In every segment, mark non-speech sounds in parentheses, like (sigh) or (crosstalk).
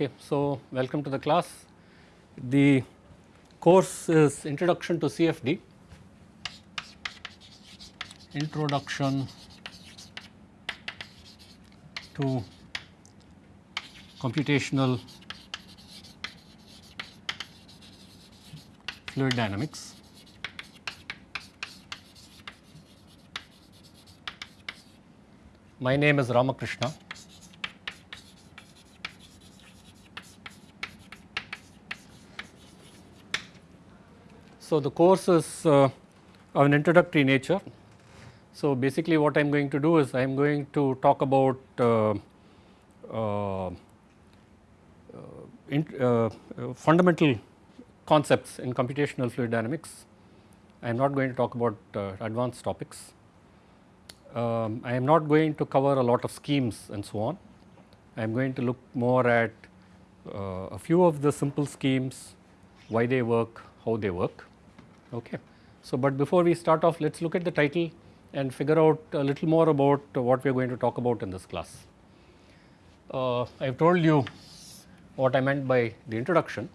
Okay, so welcome to the class. The course is Introduction to CFD, Introduction to Computational Fluid Dynamics. My name is Ramakrishna. So, the course is uh, of an introductory nature. So, basically what I am going to do is I am going to talk about uh, uh, in, fundamental concepts in computational fluid dynamics. I am not going to talk about advanced topics. Um, I am not going to cover a lot of schemes and so on. I am going to look more at uh, a few of the simple schemes, why they work, how they work. Okay. So, but before we start off let us look at the title and figure out a little more about what we are going to talk about in this class. Uh, I have told you what I meant by the introduction.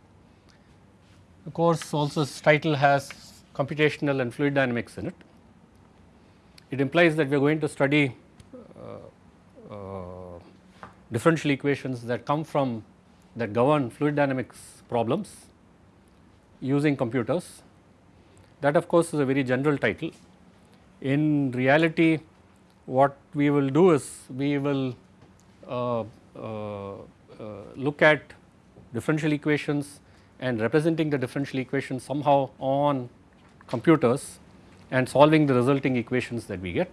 The course also title has computational and fluid dynamics in it. It implies that we are going to study uh, uh, differential equations that come from that govern fluid dynamics problems using computers that of course is a very general title. In reality what we will do is we will uh, uh, uh, look at differential equations and representing the differential equations somehow on computers and solving the resulting equations that we get.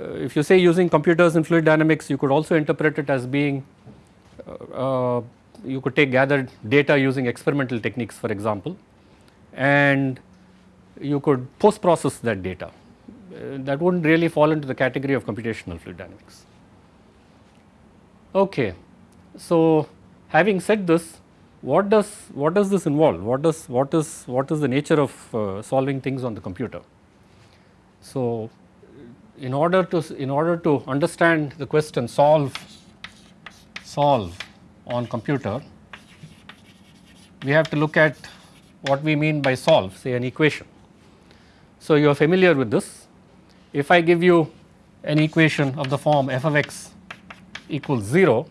Uh, if you say using computers in fluid dynamics you could also interpret it as being uh, uh, you could take gathered data using experimental techniques for example and you could post process that data. Uh, that would not really fall into the category of computational fluid dynamics. Okay. So, having said this what does what does this involve what does what is what is the nature of uh, solving things on the computer. So, in order to in order to understand the question solve solve on computer we have to look at what we mean by solve say an equation. So, you are familiar with this if I give you an equation of the form f of x equals 0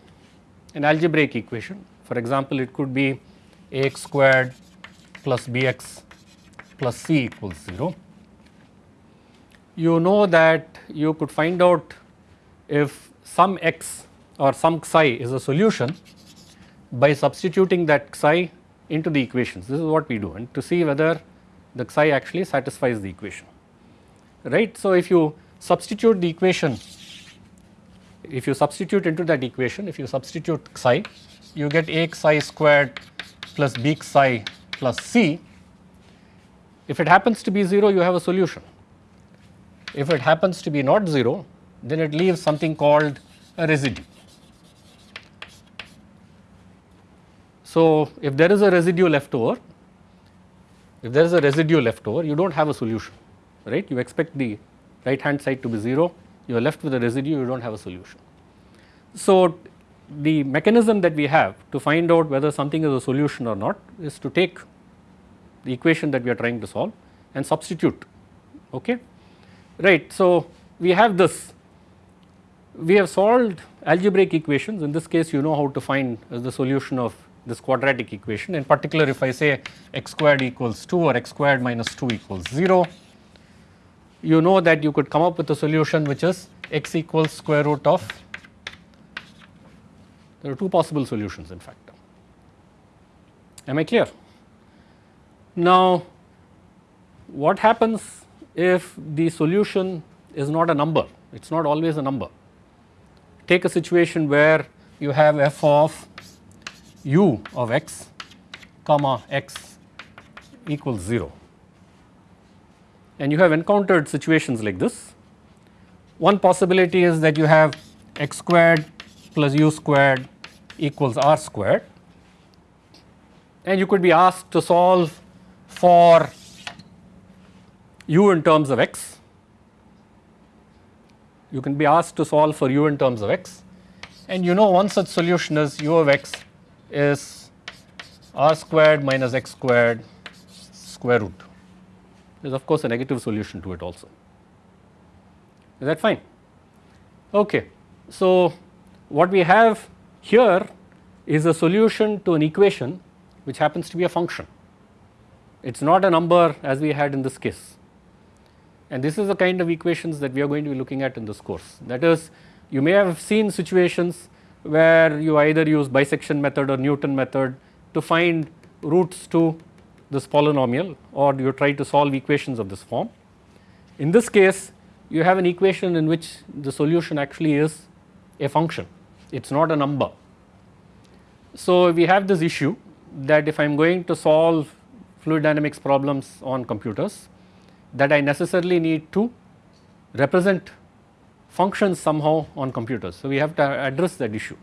an algebraic equation for example it could be ax squared plus bx plus c equals 0. You know that you could find out if some x or some psi is a solution by substituting that psi into the equations. This is what we do and to see whether the psi actually satisfies the equation, right. So, if you substitute the equation, if you substitute into that equation, if you substitute psi, you get a psi squared plus b psi plus c. If it happens to be 0, you have a solution. If it happens to be not 0, then it leaves something called a residue. So, if there is a residue left over, if there is a residue left over, you do not have a solution, right. You expect the right hand side to be 0, you are left with a residue, you do not have a solution. So, the mechanism that we have to find out whether something is a solution or not is to take the equation that we are trying to solve and substitute, okay. Right. So, we have this, we have solved algebraic equations in this case you know how to find the solution of this quadratic equation. In particular, if I say x squared equals 2 or x squared minus 2 equals 0, you know that you could come up with a solution which is x equals square root of, there are two possible solutions in fact. Am I clear? Now, what happens if the solution is not a number, it is not always a number. Take a situation where you have f of u of x comma x equals 0 and you have encountered situations like this. One possibility is that you have x squared plus u squared equals r squared and you could be asked to solve for u in terms of x. You can be asked to solve for u in terms of x and you know one such solution is u of x is r squared minus x squared square root. There is of course a negative solution to it also. Is that fine? Okay. So, what we have here is a solution to an equation which happens to be a function. It is not a number as we had in this case. And this is the kind of equations that we are going to be looking at in this course. That is you may have seen situations where you either use bisection method or Newton method to find roots to this polynomial or you try to solve equations of this form. In this case you have an equation in which the solution actually is a function, it is not a number. So, we have this issue that if I am going to solve fluid dynamics problems on computers that I necessarily need to represent functions somehow on computers. So, we have to address that issue.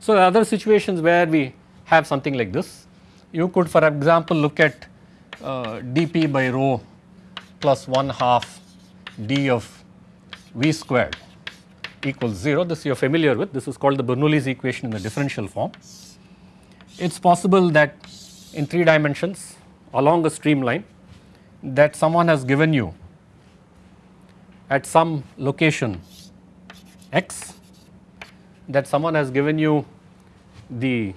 So, other situations where we have something like this, you could for example look at uh, dp by rho plus 1 half d of v squared equals 0. This you are familiar with, this is called the Bernoulli's equation in the differential form. It is possible that in 3 dimensions along a streamline that someone has given you at some location x that someone has given you the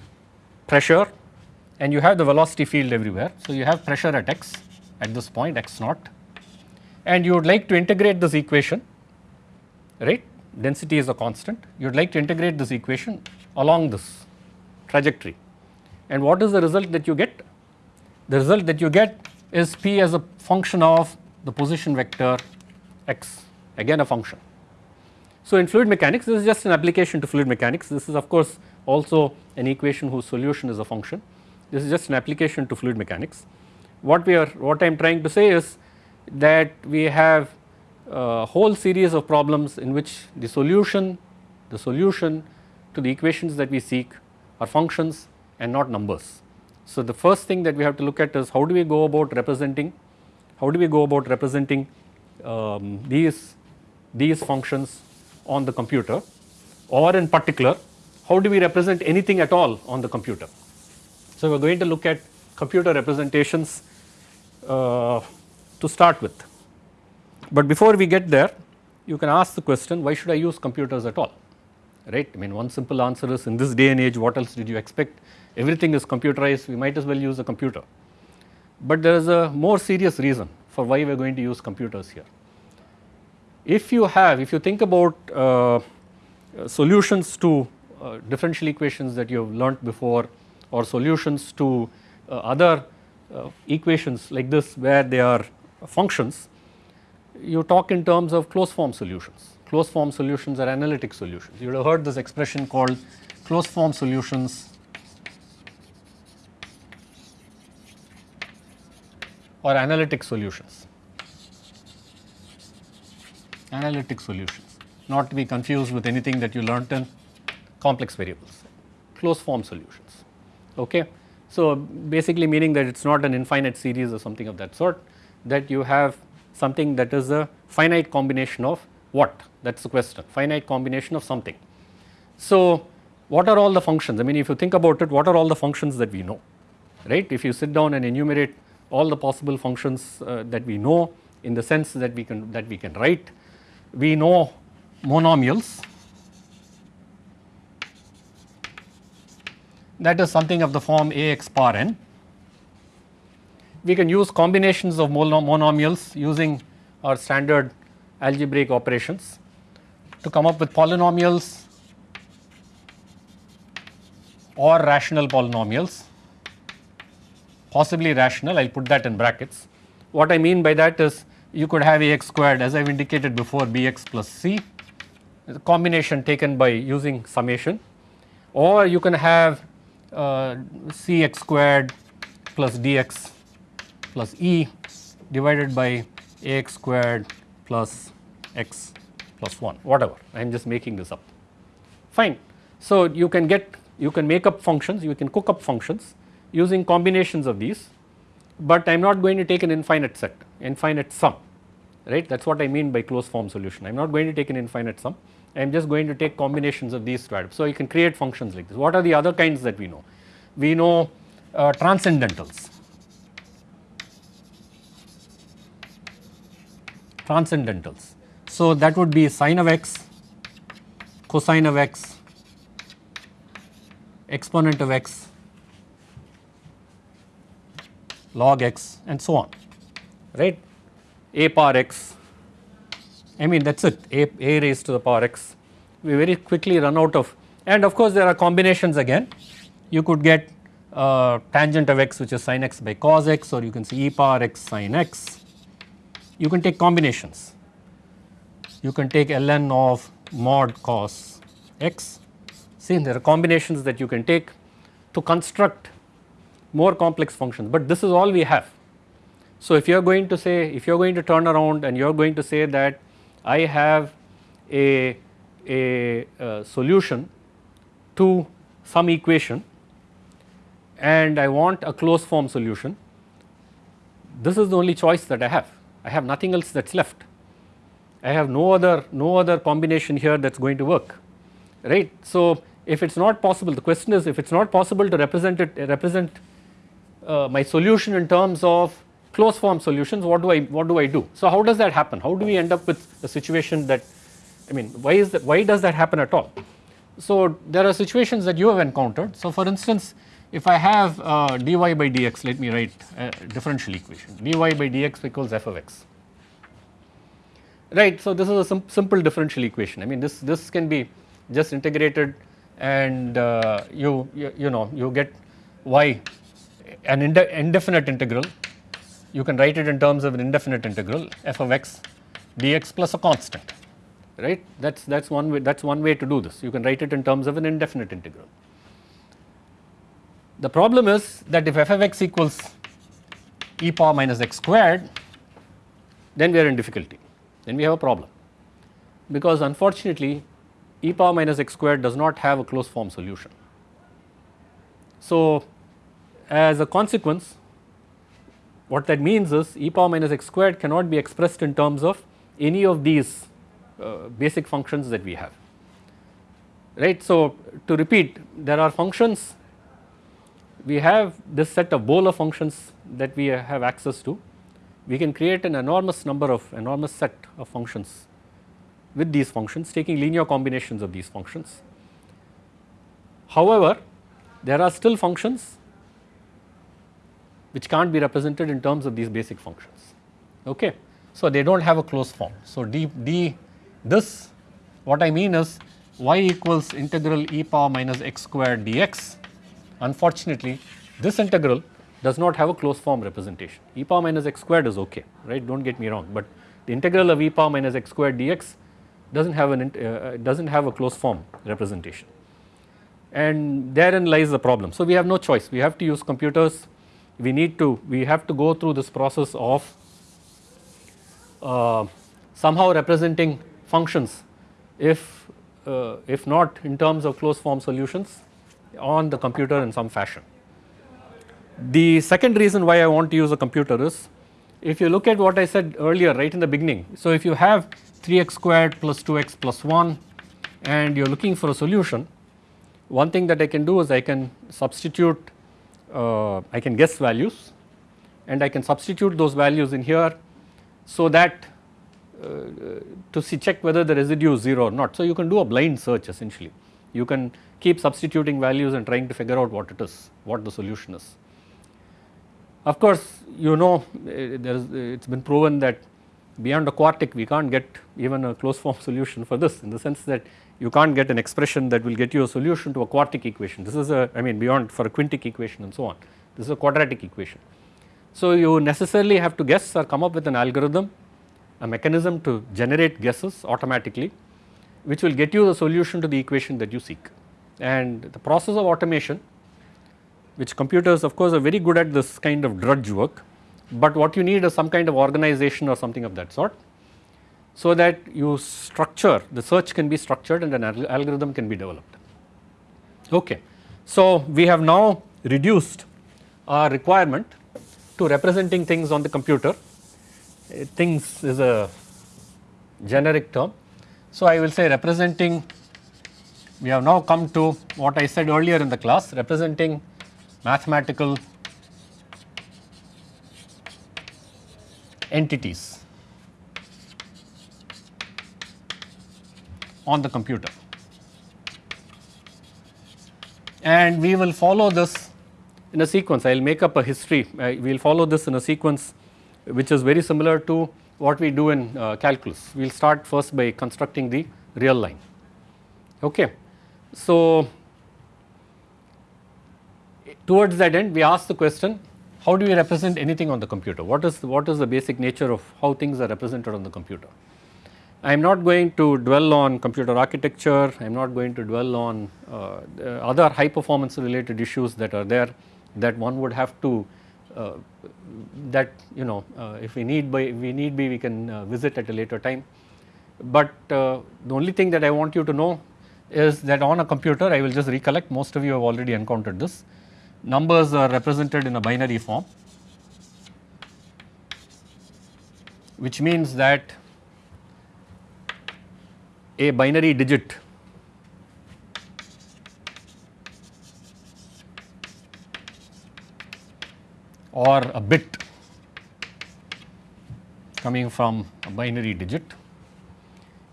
pressure and you have the velocity field everywhere. So, you have pressure at x at this point x naught. And you would like to integrate this equation right? Density is a constant. You would like to integrate this equation along this trajectory. And what is the result that you get? The result that you get is p as a function of the position vector x again a function. So, in fluid mechanics this is just an application to fluid mechanics this is of course also an equation whose solution is a function this is just an application to fluid mechanics. What we are what I am trying to say is that we have a whole series of problems in which the solution the solution to the equations that we seek are functions and not numbers. So, the first thing that we have to look at is how do we go about representing, how do we go about representing um, these, these functions on the computer or in particular how do we represent anything at all on the computer. So, we are going to look at computer representations uh, to start with. But before we get there you can ask the question why should I use computers at all right. I mean one simple answer is in this day and age what else did you expect everything is computerized we might as well use a computer. But there is a more serious reason for why we are going to use computers here. If you have if you think about uh, solutions to uh, differential equations that you have learnt before or solutions to uh, other uh, equations like this where they are functions you talk in terms of closed form solutions. Closed form solutions are analytic solutions. You would have heard this expression called closed form solutions or analytic solutions, analytic solutions. Not to be confused with anything that you learnt in complex variables, closed form solutions. Okay. So, basically meaning that it is not an infinite series or something of that sort that you have something that is a finite combination of what? That is the question. Finite combination of something. So, what are all the functions? I mean if you think about it what are all the functions that we know? Right? If you sit down and enumerate all the possible functions uh, that we know in the sense that we can that we can write. We know monomials. That is something of the form ax bar n. We can use combinations of monomials using our standard algebraic operations to come up with polynomials or rational polynomials possibly rational I will put that in brackets. What I mean by that is you could have ax squared as I have indicated before bx plus c the combination taken by using summation or you can have uh, cx squared plus dx plus E divided by ax squared plus x plus 1 whatever I am just making this up fine. So, you can get you can make up functions you can cook up functions using combinations of these but I am not going to take an infinite set infinite sum right that is what I mean by closed form solution I am not going to take an infinite sum I am just going to take combinations of these two atoms. So, you can create functions like this. What are the other kinds that we know? We know uh, transcendentals. Transcendentals. So, that would be sine of x, cosine of x, exponent of x, log x and so on right? A power x I mean that is it. A, a raised to the power x. We very quickly run out of and of course there are combinations again. You could get uh, tangent of x which is sin x by cos x or you can see e power x sin x. You can take combinations. You can take ln of mod cos x. See there are combinations that you can take to construct more complex functions, but this is all we have. So, if you are going to say if you are going to turn around and you are going to say that I have a, a, a solution to some equation and I want a closed form solution, this is the only choice that I have. I have nothing else that is left. I have no other no other combination here that is going to work right. So, if it is not possible the question is if it is not possible to represent it represent uh, my solution in terms of closed form solutions what do I what do I do. So how does that happen how do we end up with a situation that I mean why is that why does that happen at all. So there are situations that you have encountered so for instance if I have uh, dy by dx let me write a differential equation dy by dx equals f of x right. So this is a sim simple differential equation I mean this this can be just integrated and uh, you, you you know you get y an indefinite integral. You can write it in terms of an indefinite integral f of x dx plus a constant right? That is that is one way that is one way to do this. You can write it in terms of an indefinite integral. The problem is that if f of x equals e power minus x squared then we are in difficulty. Then we have a problem. Because unfortunately e power minus x squared does not have a closed form solution. So as a consequence what that means is e power minus x squared cannot be expressed in terms of any of these uh, basic functions that we have right. So to repeat there are functions we have this set of Bowler functions that we have access to we can create an enormous number of enormous set of functions with these functions taking linear combinations of these functions. However, there are still functions which can't be represented in terms of these basic functions. Okay. So, they do not have a closed form. So, d, d this what I mean is y equals integral e power minus x squared dx. Unfortunately, this integral does not have a closed form representation. e power minus x squared is okay, right? Do not get me wrong, but the integral of e power minus x squared dx does not have an uh, does not have a closed form representation, and therein lies the problem. So we have no choice. We have to use computers we need to we have to go through this process of uh, somehow representing functions if uh, if not in terms of closed form solutions on the computer in some fashion. The second reason why I want to use a computer is if you look at what I said earlier right in the beginning. So, if you have 3x squared plus 2x plus 1 and you are looking for a solution, one thing that I can do is I can substitute Uh, I can guess values and I can substitute those values in here so that uh, to see check whether the residue is 0 or not. So, you can do a blind search essentially you can keep substituting values and trying to figure out what it is what the solution is. Of course, you know uh, there is uh, it has been proven that beyond a quartic we can't get even a closed form (laughs) solution for this in the sense that you can't get an expression that will get you a solution to a quartic equation. This is a I mean beyond for a quintic equation and so on. This is a quadratic equation. So you necessarily have to guess or come up with an algorithm, a mechanism to generate guesses automatically which will get you the solution to the equation that you seek. And the process of automation which computers of course are very good at this kind of drudge work, but what you need is some kind of organization or something of that sort so that you structure the search can be structured and an algorithm can be developed. Okay. So, we have now reduced our requirement to representing things on the computer, uh, things is a generic term. So, I will say representing we have now come to what I said earlier in the class representing mathematical entities on the computer. And we will follow this in a sequence. I will make up a history. we will follow this in a sequence which is very similar to what we do in uh, calculus. We will start first by constructing the real line. Okay. So, towards that end we ask the question how do we represent anything on the computer? What is what is the basic nature of how things are represented on the computer? I am not going to dwell on computer architecture, I am not going to dwell on uh, other high performance related issues that are there that one would have to uh, that you know uh, if we need by we need be we can uh, visit at a later time. But uh, the only thing that I want you to know is that on a computer I will just recollect most of you have already encountered this numbers are represented in a binary form which means that a binary digit. Or a bit. Coming from a binary digit.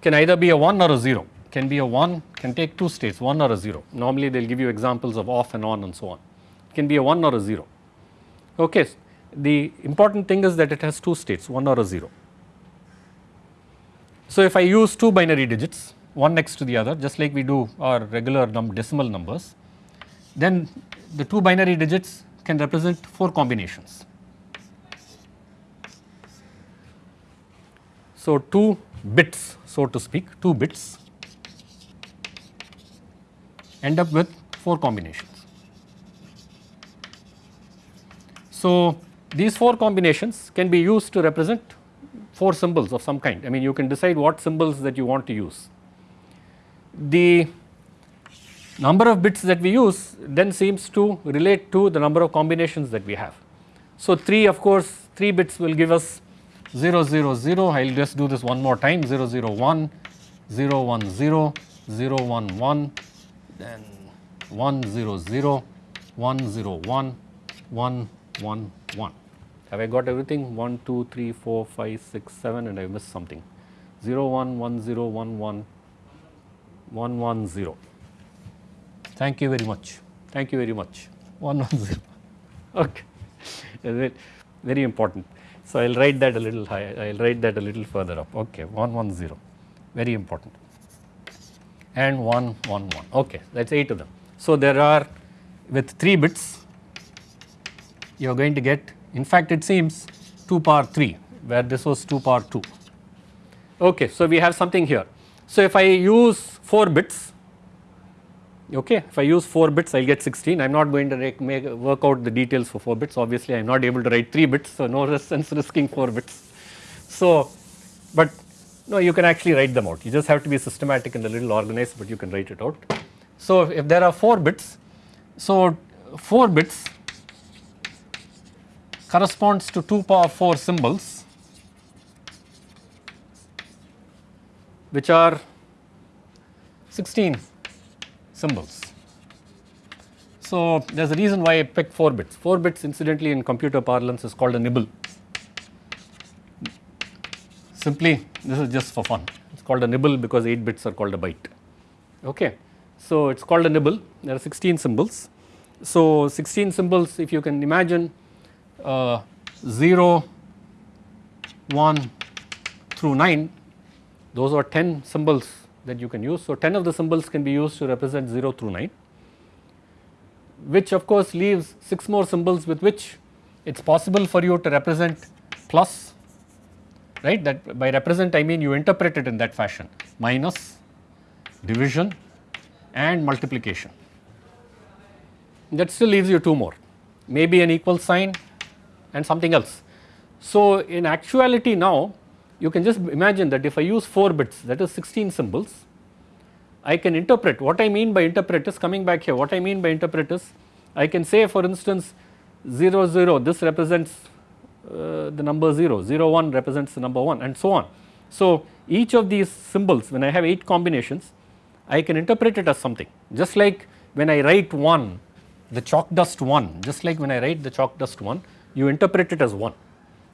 Can either be a 1 or a 0 can be a 1 can take two states 1 or a 0 normally they will give you examples of off and on and so on. It can be a 1 or a 0 okay the important thing is that it has two states 1 or a 0 so if i use two binary digits one next to the other just like we do our regular num decimal numbers then the two binary digits can represent 4 combinations. So, 2 bits so to speak 2 bits end up with 4 combinations. So, these 4 combinations can be used to represent 4 symbols of some kind I mean you can decide what symbols that you want to use. The number of bits that we use then seems to relate to the number of combinations that we have. So, 3 of course 3 bits will give us 0 0 0 I will just do this one more time 0 0 1 0 1 0 0 1 1 then 1 0 0 1 0 1 1 1 1 have I got everything 1 2 3 4 5 6 7 and I missed something 0 1 1 0 1 1 1 1 0 Thank you very much. Thank you very much. 110. (laughs) Okay. very important. So, I will write that a little higher, I will write that a little further up. Okay, 110, very important. And 111. Okay, that is 8 of them. So, there are with 3 bits, you are going to get, in fact, it seems 2 power 3, where this was 2 power 2. Okay, so we have something here. So, if I use 4 bits, okay. If I use 4 bits I will get 16 I am not going to make work out the details for 4 bits obviously I am not able to write 3 bits so no (laughs) sense risking 4 bits. So, but no you can actually write them out you just have to be systematic and a little organized but you can write it out. So, if there are 4 bits so 4 bits corresponds to 2 power 4 symbols which are 16 symbols. So, there is a reason why I picked 4 bits. 4 bits incidentally in computer parlance is called a nibble. Simply this is just for fun. It is called a nibble because 8 bits are called a byte. Okay. So, it is called a nibble. There are 16 symbols. So, 16 symbols if you can imagine uh, 0, 1 through 9 those are 10 symbols that you can use. So, 10 of the symbols can be used to represent 0 through 9 which of course leaves 6 more symbols with which it is possible for you to represent plus right? That by represent I mean you interpret it in that fashion. Minus division and multiplication. That still leaves you 2 more. Maybe an equal sign and something else. So, in actuality now you can just imagine that if I use 4 bits that is 16 symbols, I can interpret what I mean by interpret is coming back here what I mean by interpret is I can say for instance 0 0 this represents uh, the number 0, 0 1 represents the number 1 and so on. So, each of these symbols when I have 8 combinations I can interpret it as something just like when I write 1 the chalk dust 1 just like when I write the chalk dust 1 you interpret it as 1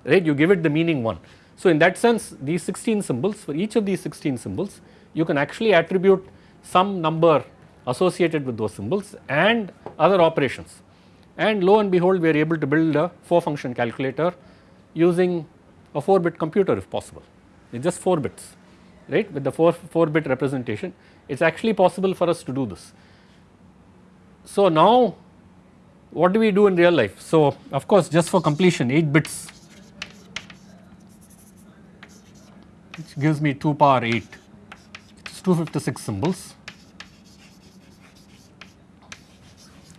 right you give it the meaning 1. So, in that sense these 16 symbols for each of these 16 symbols you can actually attribute some number associated with those symbols and other operations and lo and behold we are able to build a 4 function calculator using a 4 bit computer if possible it is just 4 bits right with the 4, 4 bit representation it is actually possible for us to do this. So, now what do we do in real life? So, of course just for completion 8 bits. Which gives me 2 power 8 which is 256 symbols.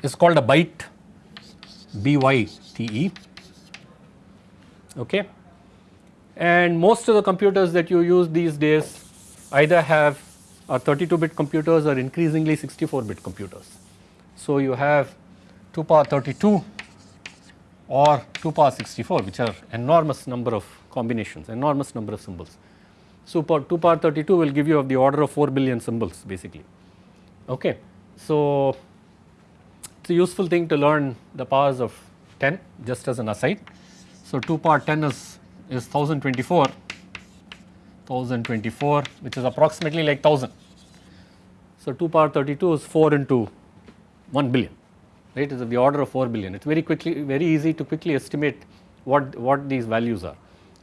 Is called a byte BYTE okay? And most of the computers that you use these days either have uh, 32 bit computers or increasingly 64 bit computers. So, you have 2 power 32 or 2 power 64 which are enormous number of combinations enormous number of symbols. So, 2 power 32 will give you of the order of 4 billion symbols basically okay. So, it is a useful thing to learn the powers of 10 just as an aside. So, 2 power 10 is is 1024 1024 which is approximately like 1000. So, 2 power 32 is 4 into 1 billion right is of the order of 4 billion it is very quickly very easy to quickly estimate what what these values are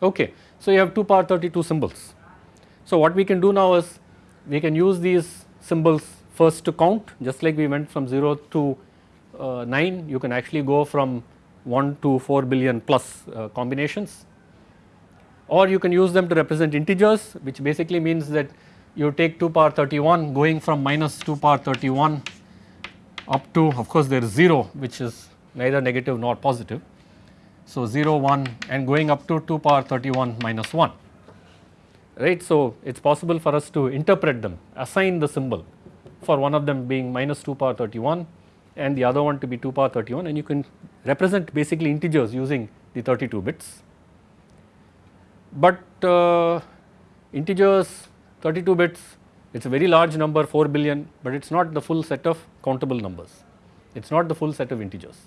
okay. So, you have 2 power 32 symbols. So, what we can do now is we can use these symbols first to count just like we went from 0 to uh, 9 you can actually go from 1 to 4 billion plus uh, combinations or you can use them to represent integers which basically means that you take 2 power 31 going from minus 2 power 31 up to of course there is 0 which is neither negative nor positive. So 0 1 and going up to 2 power 31 minus 1 right. So it is possible for us to interpret them assign the symbol for one of them being minus 2 power 31 and the other one to be 2 power 31 and you can represent basically integers using the 32 bits but uh, integers 32 bits it is a very large number 4 billion, but it is not the full set of countable numbers, it is not the full set of integers.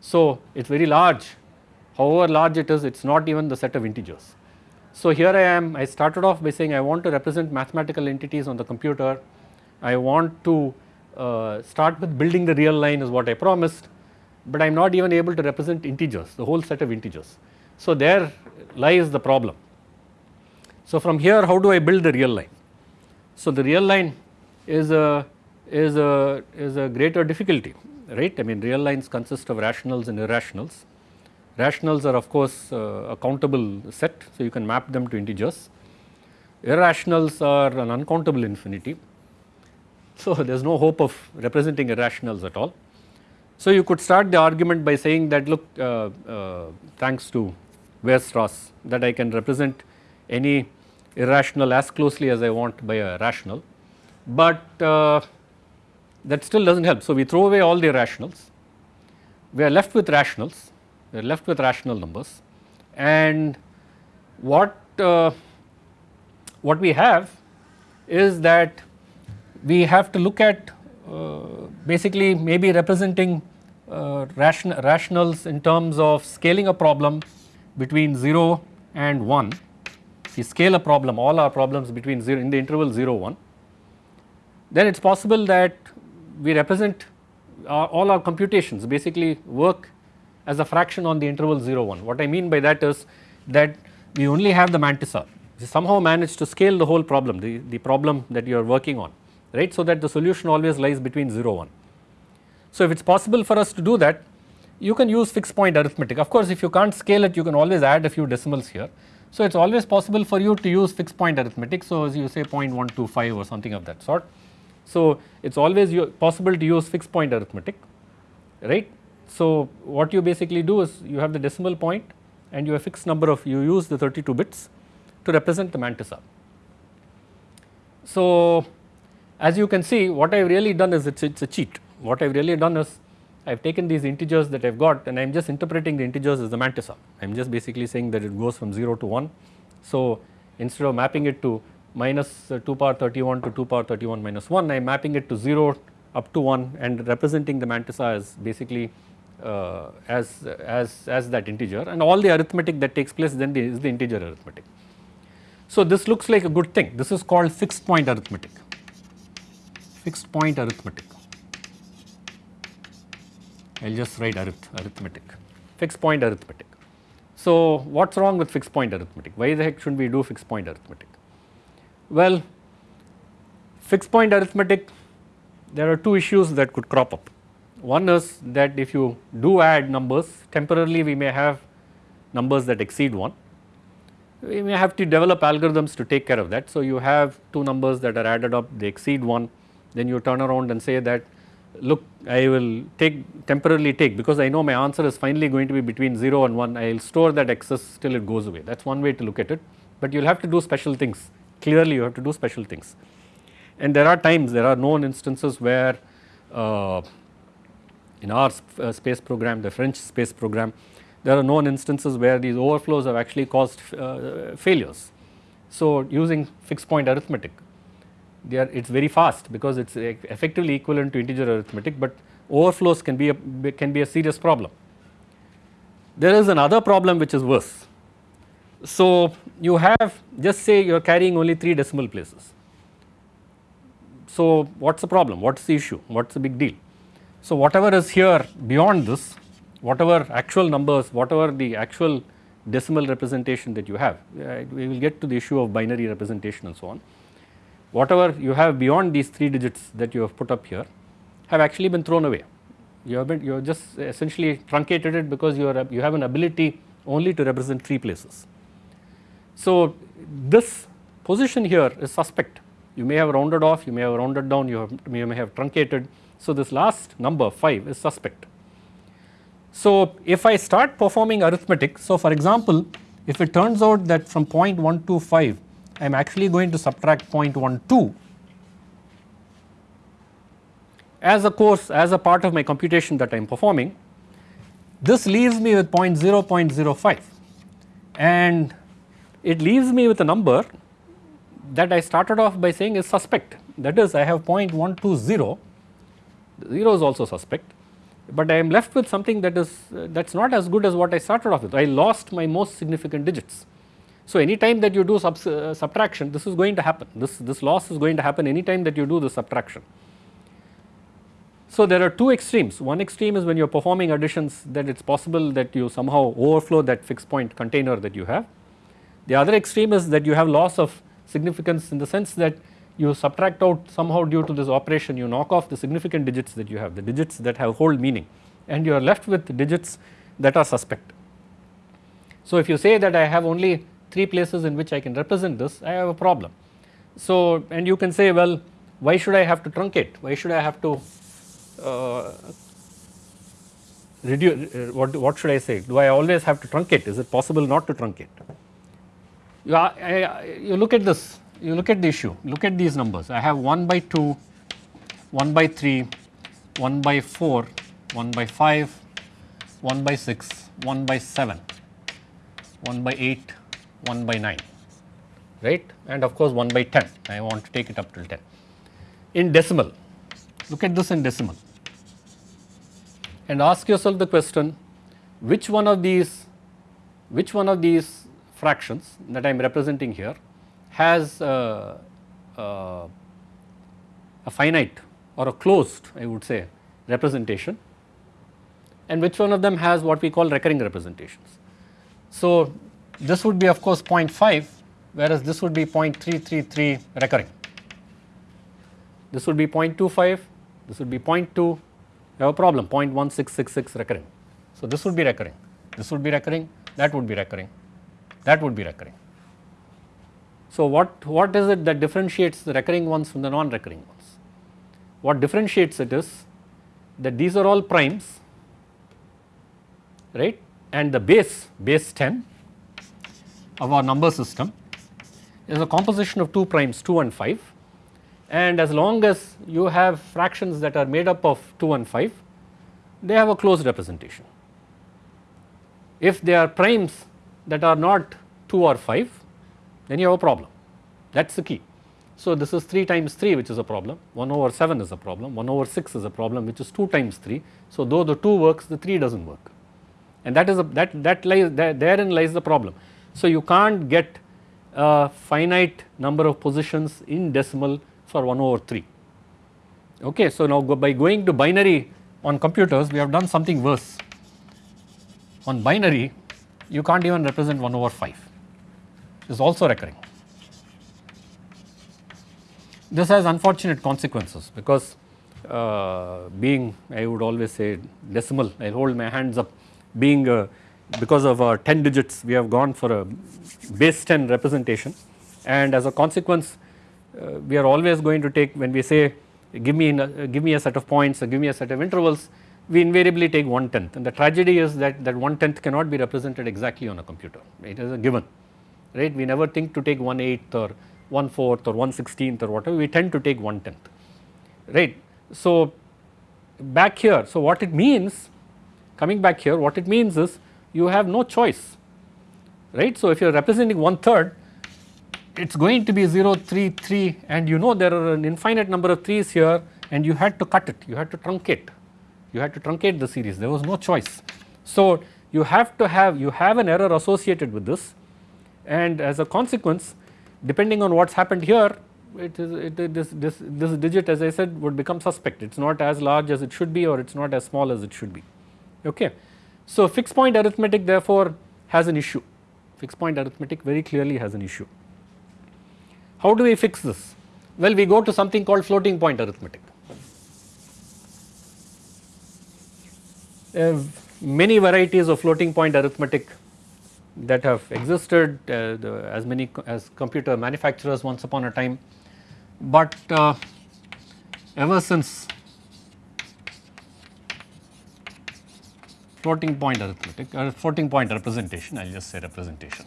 So, it is very large however large it is it is not even the set of integers. So, here I am I started off by saying I want to represent mathematical entities on the computer, I want to uh, start with building the real line is what I promised, but I am not even able to represent integers the whole set of integers. So, there lies the problem. So, from here how do I build the real line? So, the real line is a is a is a greater difficulty right I mean real lines consist of rationals and irrationals. Rationals are of course uh, a countable set so you can map them to integers. Irrationals are an uncountable infinity. So, (laughs) there is no hope of representing irrationals at all. So, you could start the argument by saying that look uh, uh, thanks to Weierstrass that I can represent any irrational as closely as I want by a rational, but uh, that still does not help. So, we throw away all the rationals, we are left with rationals, we are left with rational numbers. And what uh, what we have is that we have to look at uh, basically maybe representing uh, ration rationals in terms of scaling a problem between 0 and 1, we scale a problem all our problems between 0 in the interval 0 1, then it is possible that we represent our, all our computations basically work as a fraction on the interval 0 1. What I mean by that is that we only have the mantissa we somehow manage to scale the whole problem the, the problem that you are working on right so that the solution always lies between 0 1. So if it is possible for us to do that you can use fixed point arithmetic. Of course, if you can't scale it, you can always add a few decimals here. So, it is always possible for you to use fixed point arithmetic. So, as you say 0.125 or something of that sort. So, it is always possible to use fixed point arithmetic, right. So, what you basically do is you have the decimal point and you have fixed number of you use the 32 bits to represent the mantissa. So, as you can see what I have really done is it is a cheat. What I have really done is I have taken these integers that I have got and I am just interpreting the integers as the mantissa. I am just basically saying that it goes from 0 to 1. So, instead of mapping it to minus uh, 2 power 31 to 2 power 31 minus 1 I am mapping it to 0 up to 1 and representing the mantissa as basically uh, as, as, as that integer and all the arithmetic that takes place then the, is the integer arithmetic. So, this looks like a good thing this is called fixed point arithmetic, fixed point arithmetic. I will just write arith arithmetic, fixed point arithmetic. So, what is wrong with fixed point arithmetic? Why the heck should we do fixed point arithmetic? Well, fixed point arithmetic there are two issues that could crop up. One is that if you do add numbers temporarily we may have numbers that exceed 1. We may have to develop algorithms to take care of that. So, you have two numbers that are added up they exceed 1 then you turn around and say that look I will take temporarily take because I know my answer is finally going to be between 0 and 1 I will store that excess till it goes away that is one way to look at it but you will have to do special things clearly you have to do special things. And there are times there are known instances where uh, in our sp uh, space program the French space program there are known instances where these overflows have actually caused uh, failures. So, using fixed point arithmetic it is very fast because it is effectively equivalent to integer arithmetic, but overflows can be a can be a serious problem. There is another problem which is worse. So, you have just say you are carrying only 3 decimal places. So, what is the problem? What is the issue? What is the big deal? So, whatever is here beyond this, whatever actual numbers, whatever the actual decimal representation that you have, uh, we will get to the issue of binary representation and so on whatever you have beyond these 3 digits that you have put up here have actually been thrown away. You have been you have just essentially truncated it because you are you have an ability only to represent 3 places. So, this position here is suspect you may have rounded off you may have rounded down you, have, you may have truncated. So, this last number 5 is suspect. So, if I start performing arithmetic so for example if it turns out that from 0.125 I am actually going to subtract 0.12 as a course as a part of my computation that I am performing this leaves me with 0 0.05 and it leaves me with a number that I started off by saying is suspect. That is I have 0.120 0 is also suspect. But I am left with something that is uh, that is not as good as what I started off with. I lost my most significant digits. So, anytime that you do sub, uh, subtraction this is going to happen. This, this loss is going to happen anytime that you do the subtraction. So, there are two extremes. One extreme is when you are performing additions that it is possible that you somehow overflow that fixed point container that you have. The other extreme is that you have loss of significance in the sense that you subtract out somehow due to this operation you knock off the significant digits that you have the digits that have hold meaning and you are left with digits that are suspect. So, if you say that I have only 3 places in which I can represent this, I have a problem. So, and you can say well why should I have to truncate, why should I have to uh, reduce, uh, what, what should I say, do I always have to truncate, is it possible not to truncate? You, I, I, you look at this, you look at the issue, look at these numbers, I have 1 by 2, 1 by 3, 1 by 4, 1 by 5, 1 by 6, 1 by 7, 1 by 8, 1 by 9 right? And of course 1 by 10 I want to take it up till 10. In decimal look at this in decimal. And ask yourself the question which one of these which one of these fractions that I am representing here has uh, uh, a finite or a closed I would say representation and which one of them has what we call recurring representations. So, this would be of course 0.5 whereas this would be 0.333 recurring. This would be 0.25, this would be 0.2, you have a problem 0.1666 recurring. So, this would be recurring, this would be recurring, that would be recurring, that would be recurring. So, what, what is it that differentiates the recurring ones from the non-recurring ones? What differentiates it is that these are all primes right and the base, base 10 of our number system is a composition of 2 primes 2 and 5 and as long as you have fractions that are made up of 2 and 5 they have a closed representation. If they are primes that are not 2 or 5 then you have a problem that is the key. So, this is 3 times 3 which is a problem 1 over 7 is a problem 1 over 6 is a problem which is 2 times 3. So, though the 2 works the 3 does not work and that is a that that lies that therein lies the problem. So, you can't get a finite number of positions in decimal for 1 over 3. Okay, so, now go by going to binary on computers we have done something worse. On binary you can't even represent 1 over 5 this is also recurring. This has unfortunate consequences because uh, being I would always say decimal I hold my hands up being uh, because of our 10 digits we have gone for a base 10 representation and as a consequence uh, we are always going to take when we say give me a, uh, give me a set of points or give me a set of intervals we invariably take 1 tenth and the tragedy is that that 1 tenth cannot be represented exactly on a computer. It is a given right? We never think to take 1 eighth or 1 fourth or 1 16th or whatever. We tend to take 1 tenth right. So back here so what it means coming back here what it means is you have no choice right. So if you are representing 1 third it is going to be 0 3 3 and you know there are an infinite number of 3's here and you had to cut it. You had to truncate you had to truncate the series there was no choice. So you have to have you have an error associated with this and as a consequence depending on what has happened here it is it, this, this, this digit as I said would become suspect it is not as large as it should be or it is not as small as it should be okay. So fixed point arithmetic therefore has an issue fixed point arithmetic very clearly has an issue. How do we fix this? Well we go to something called floating point arithmetic. Uh, many varieties of floating point arithmetic that have existed uh, the, as many as computer manufacturers once upon a time, but uh, ever since floating point arithmetic or uh, floating point representation I will just say representation.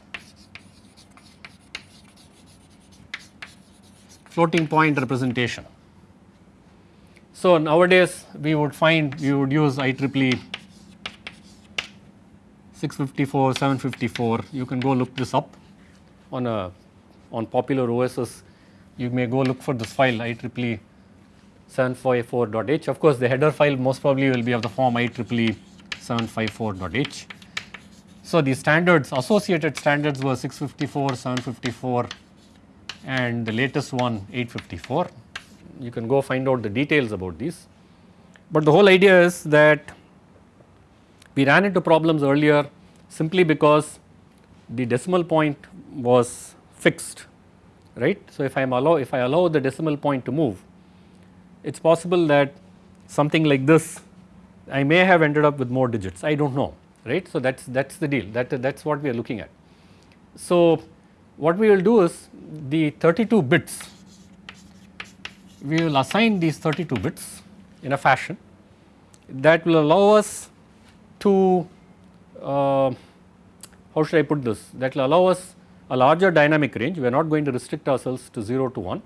Floating point representation. So nowadays we would find we would use IEEE 654, 754 you can go look this up on a on popular OSs you may go look for this file IEEE 754.h of course the header file most probably will be of the form IEEE 754.h. So the standards associated standards were 654, 754 and the latest one 854 you can go find out the details about these. But the whole idea is that we ran into problems earlier simply because the decimal point was fixed right. So, if I am allow if I allow the decimal point to move it is possible that something like this I may have ended up with more digits I do not know right. So, that is that is the deal that that is what we are looking at. So, what we will do is the 32 bits we will assign these 32 bits in a fashion that will allow us to uh, how should I put this that will allow us a larger dynamic range we are not going to restrict ourselves to 0 to 1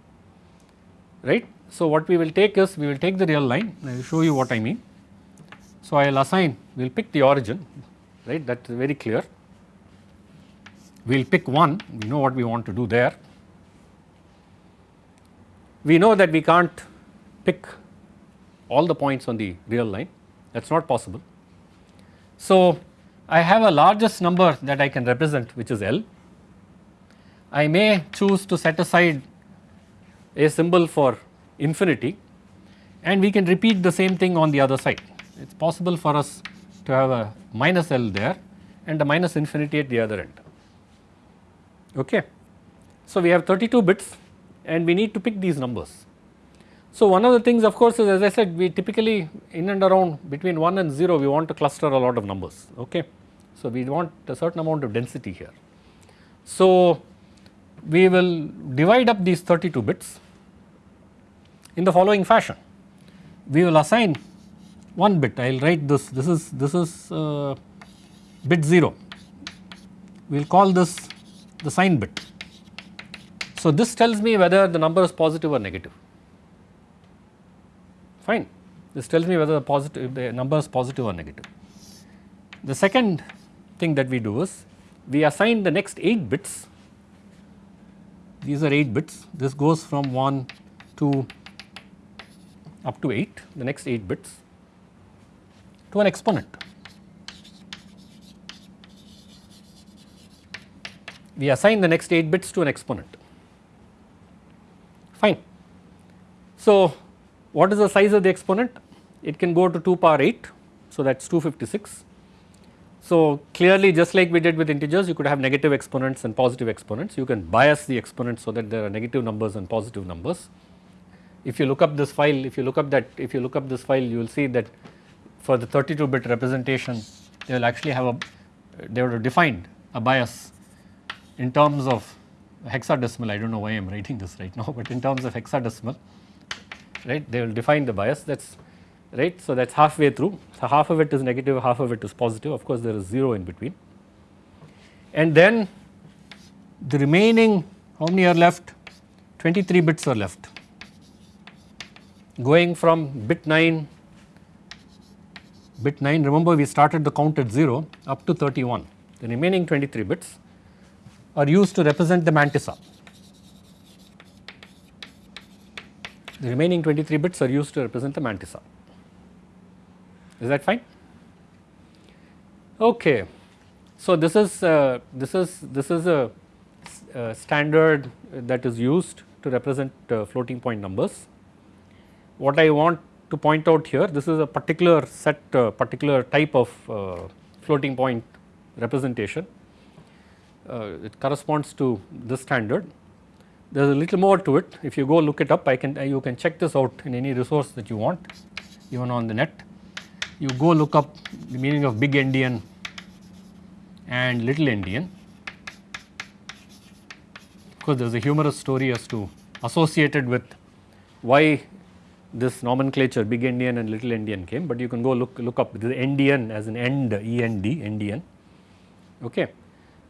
right. So, what we will take is we will take the real line I will show you what I mean. So, I will assign we will pick the origin right that is very clear we will pick 1 we know what we want to do there. We know that we can't pick all the points on the real line that is not possible. So, I have a largest number that I can represent which is L. I may choose to set aside a symbol for infinity and we can repeat the same thing on the other side. It is possible for us to have a minus L there and a minus infinity at the other end. Okay. So, we have 32 bits and we need to pick these numbers. So, one of the things of course is as I said we typically in and around between 1 and 0 we want to cluster a lot of numbers. Okay. So, we want a certain amount of density here. So, we will divide up these 32 bits in the following fashion. We will assign one bit I will write this this is this is uh, bit 0 we will call this the sign bit. So, this tells me whether the number is positive or negative fine this tells me whether the positive the number is positive or negative. The second thing that we do is we assign the next 8 bits these are 8 bits this goes from 1 to up to 8 the next 8 bits to an exponent. We assign the next 8 bits to an exponent fine. So, what is the size of the exponent? It can go to 2 power 8 so that is 256. So, clearly just like we did with integers you could have negative exponents and positive exponents you can bias the exponents so that there are negative numbers and positive numbers. If you look up this file if you look up that if you look up this file you will see that for the 32 bit representation they will actually have a they would have defined a bias in terms of hexadecimal I do not know why I am writing this right now (laughs) but in terms of hexadecimal right? They will define the bias. That is right. So, that is halfway through. So half of it is negative half of it is positive. Of course there is 0 in between. And then the remaining how many are left? 23 bits are left. Going from bit 9 bit 9 remember we started the count at 0 up to 31 the remaining 23 bits are used to represent the mantissa. The remaining 23 bits are used to represent the mantissa. Is that fine? Okay. So, this is uh, this is this is a, a, standard that is used to represent uh, floating point numbers. What I want to point out here this is a particular set uh, particular type of uh, floating point representation uh, it corresponds to this standard. There is a little more to it if you go look it up I can you can check this out in any resource that you want even on the net. You go look up the meaning of big endian and little endian because there is a humorous story as to associated with why this nomenclature big endian and little endian came, but you can go look look up the endian as an end E N D endian okay.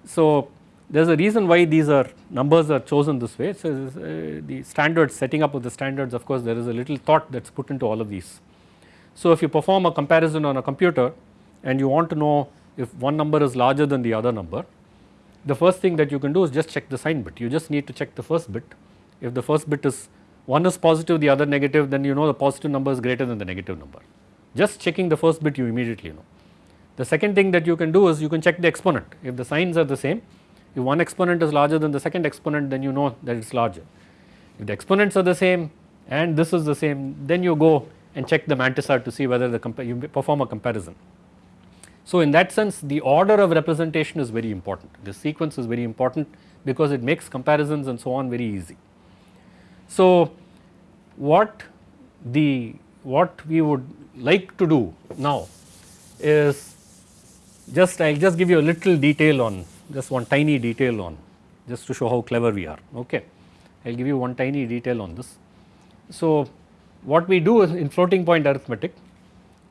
So, there is a reason why these are numbers are chosen this way. So, uh, the standards setting up of the standards of course, there is a little thought that is put into all of these. So, if you perform a comparison on a computer and you want to know if one number is larger than the other number, the first thing that you can do is just check the sign bit. You just need to check the first bit. If the first bit is one is positive, the other negative, then you know the positive number is greater than the negative number. Just checking the first bit you immediately know. The second thing that you can do is you can check the exponent. If the signs are the same, if one exponent is larger than the second exponent then you know that it is larger. If the exponents are the same and this is the same then you go and check the mantissa to see whether the you perform a comparison. So, in that sense the order of representation is very important. The sequence is very important because it makes comparisons and so on very easy. So, what the what we would like to do now is just I will just give you a little detail on just one tiny detail on just to show how clever we are okay. I will give you one tiny detail on this. So, what we do in floating point arithmetic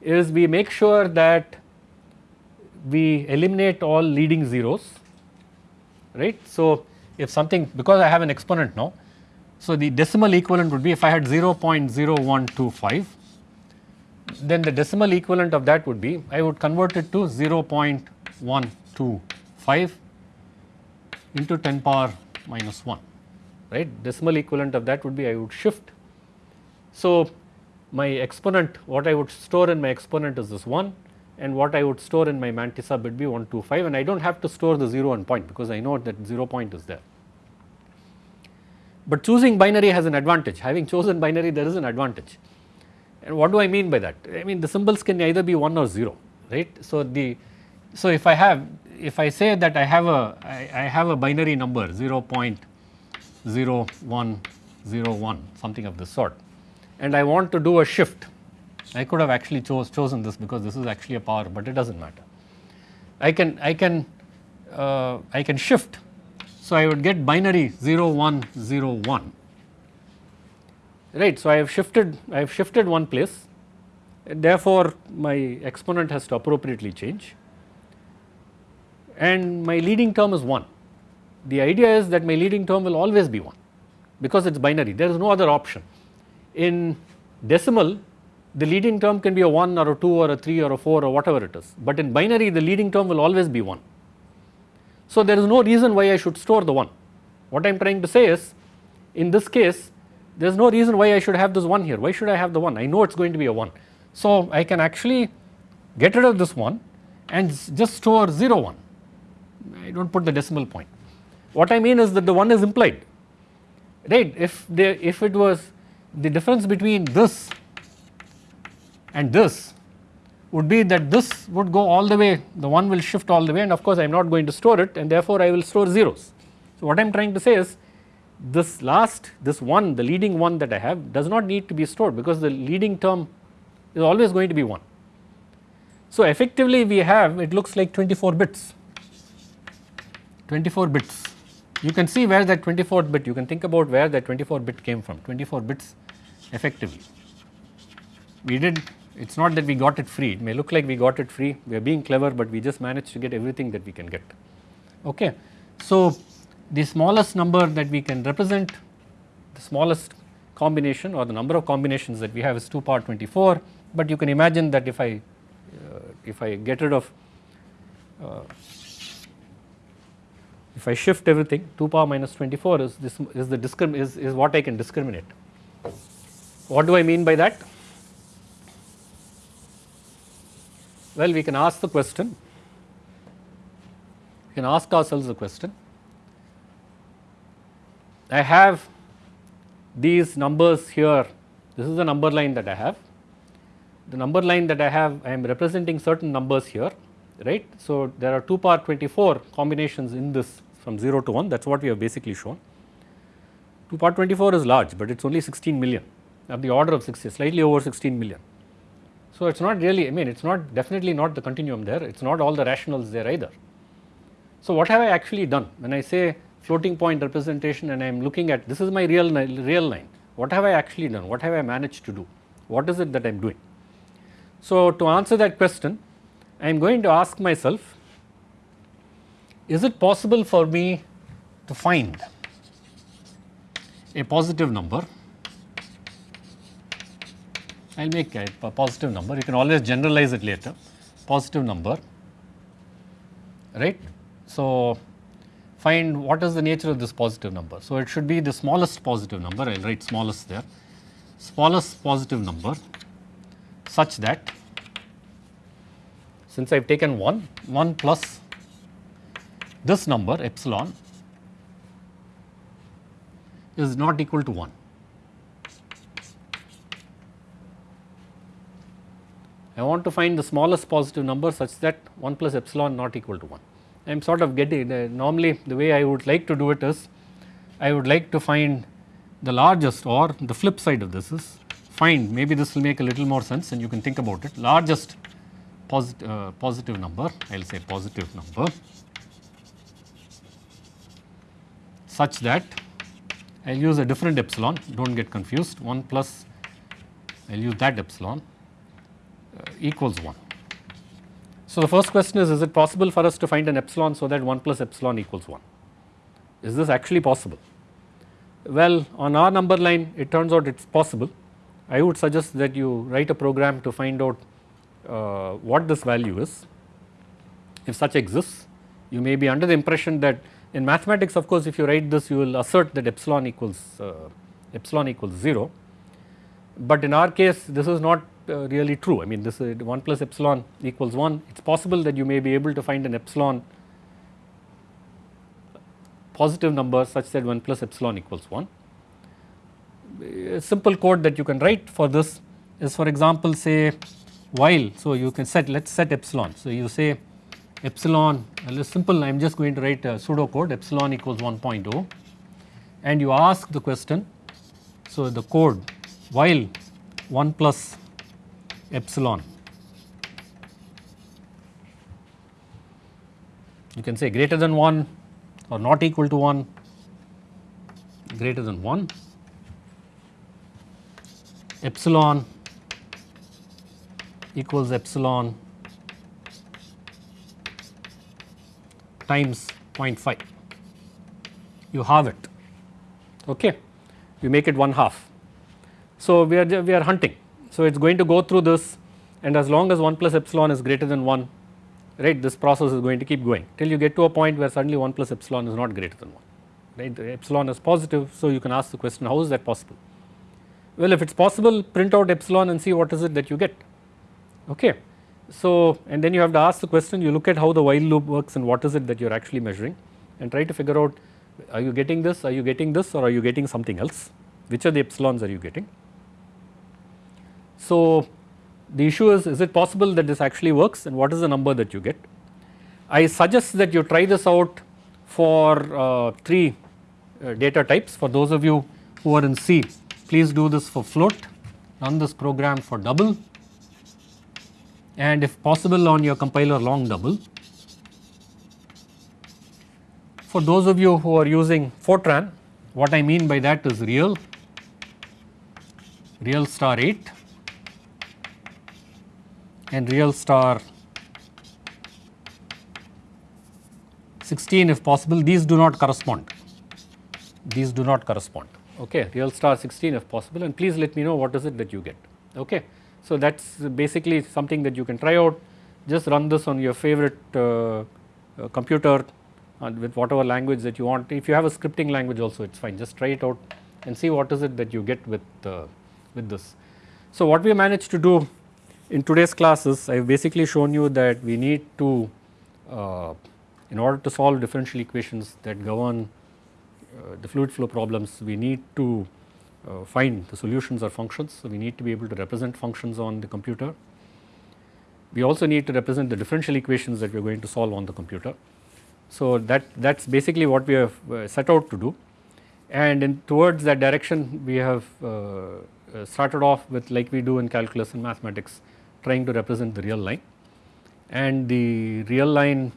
is we make sure that we eliminate all leading zeros right. So, if something because I have an exponent now. So, the decimal equivalent would be if I had 0.0125 then the decimal equivalent of that would be I would convert it to 0.125 into 10 power minus 1 right decimal equivalent of that would be I would shift. So, my exponent what I would store in my exponent is this 1 and what I would store in my mantissa would be 125 and I do not have to store the 0 and point because I know that 0 point is there. But choosing binary has an advantage having chosen binary there is an advantage and what do I mean by that? I mean the symbols can either be 1 or 0 right. So, the so if I have if I say that I have a I, I have a binary number 0 0.0101 something of this sort and I want to do a shift I could have actually chose chosen this because this is actually a power but it does not matter. I can I can uh, I can shift so I would get binary 0101 right. So, I have shifted I have shifted one place therefore, my exponent has to appropriately change and my leading term is 1. The idea is that my leading term will always be 1 because it is binary there is no other option. In decimal the leading term can be a 1 or a 2 or a 3 or a 4 or whatever it is, but in binary the leading term will always be 1. So, there is no reason why I should store the 1 What I am trying to say is in this case there is no reason why I should have this 1 here, why should I have the 1? I know it is going to be a 1. So, I can actually get rid of this 1 and just store 0 1, I do not put the decimal point. What I mean is that the 1 is implied right if there if it was the difference between this and this would be that this would go all the way the 1 will shift all the way and of course I am not going to store it and therefore I will store zeros. So what I am trying to say is this last this one the leading one that I have does not need to be stored because the leading term is always going to be 1. So effectively we have it looks like 24 bits 24 bits. You can see where that 24 bit you can think about where that 24 bit came from 24 bits effectively. We did it is not that we got it free. It may look like we got it free. We are being clever but we just managed to get everything that we can get. Okay. So the smallest number that we can represent the smallest combination or the number of combinations that we have is 2 power 24 but you can imagine that if I uh, if I get rid of uh, if I shift everything 2 power minus 24 is this is the discrim is, is what I can discriminate. What do I mean by that? Well we can ask the question, we can ask ourselves the question, I have these numbers here, this is the number line that I have, the number line that I have I am representing certain numbers here right. So, there are 2 power 24 combinations in this from 0 to 1 that is what we have basically shown. 2 power 24 is large, but it is only 16 million of the order of 60 slightly over 16 million. So, it is not really I mean it is not definitely not the continuum there it is not all the rationals there either. So, what have I actually done when I say floating point representation and I am looking at this is my real real line what have I actually done what have I managed to do what is it that I am doing. So, to answer that question I am going to ask myself is it possible for me to find a positive number? I will make a, positive number. You can always generalize it later. Positive number right. So, find what is the nature of this positive number. So, it should be the smallest positive number. I will write smallest there. Smallest positive number such that since I have taken 1 1 plus this number epsilon is not equal to 1. I want to find the smallest positive number such that 1 plus epsilon not equal to 1. I am sort of getting uh, normally the way I would like to do it is I would like to find the largest or the flip side of this is find maybe this will make a little more sense and you can think about it largest posit uh, positive number I will say positive number such that I will use a different epsilon. Do not get confused. 1 plus I will use that epsilon uh, equals 1. So, the first question is is it possible for us to find an epsilon so that 1 plus epsilon equals 1 is this actually possible? Well on our number line it turns out it is possible. I would suggest that you write a program to find out uh, what this value is. If such exists you may be under the impression that in mathematics of course if you write this you will assert that epsilon equals uh, epsilon equals 0 but in our case this is not uh, really true I mean this is 1 plus epsilon equals 1 it is possible that you may be able to find an epsilon positive number such that 1 plus epsilon equals 1. A simple code that you can write for this is for example say while so you can set let us set epsilon. So you say epsilon simple I am just going to write a pseudo code epsilon equals 1.0 and you ask the question so the code while 1 plus epsilon. You can say greater than 1 or not equal to 1 greater than 1 epsilon equals epsilon times 0.5 you halve it okay you make it one half so we are we are hunting so it is going to go through this and as long as 1 plus epsilon is greater than 1 right this process is going to keep going till you get to a point where suddenly 1 plus epsilon is not greater than 1 right the epsilon is positive. So, you can ask the question how is that possible? Well, if it is possible print out epsilon and see what is it that you get. Okay. So, and then you have to ask the question you look at how the while loop works and what is it that you are actually measuring and try to figure out are you getting this, are you getting this or are you getting something else, which are the epsilons are you getting. So, the issue is is it possible that this actually works and what is the number that you get. I suggest that you try this out for uh, 3 uh, data types for those of you who are in C please do this for float run this program for double and if possible on your compiler long double. For those of you who are using Fortran what I mean by that is real, real star 8 and real star 16 if possible. These do not correspond. These do not correspond. Okay real star 16 if possible. And please let me know what is it that you get. Okay. So, that is basically something that you can try out. Just run this on your favorite uh, uh, computer and with whatever language that you want. If you have a scripting language also it is fine. Just try it out and see what is it that you get with uh, with this. So, what we managed to do in today's classes I have basically shown you that we need to uh, in order to solve differential equations that govern uh, the fluid flow problems we need to uh, find the solutions or functions. So, we need to be able to represent functions on the computer. We also need to represent the differential equations that we are going to solve on the computer. So, that that is basically what we have uh, set out to do and in towards that direction we have uh, uh, started off with like we do in calculus and mathematics trying to represent the real line and the real line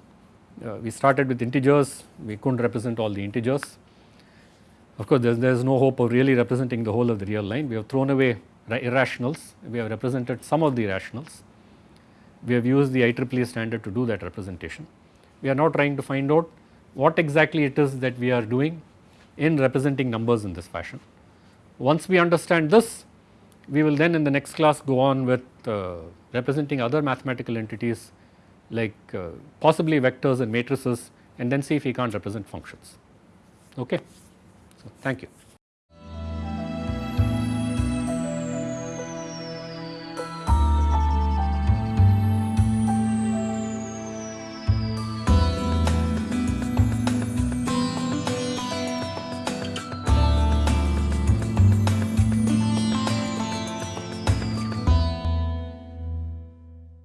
uh, we started with integers we could not represent all the integers of course, there is, there is no hope of really representing the whole of the real line. We have thrown away irrationals, we have represented some of the irrationals. We have used the IEEE standard to do that representation. We are now trying to find out what exactly it is that we are doing in representing numbers in this fashion. Once we understand this, we will then in the next class go on with uh, representing other mathematical entities like uh, possibly vectors and matrices and then see if we can't represent functions. Okay. Thank you.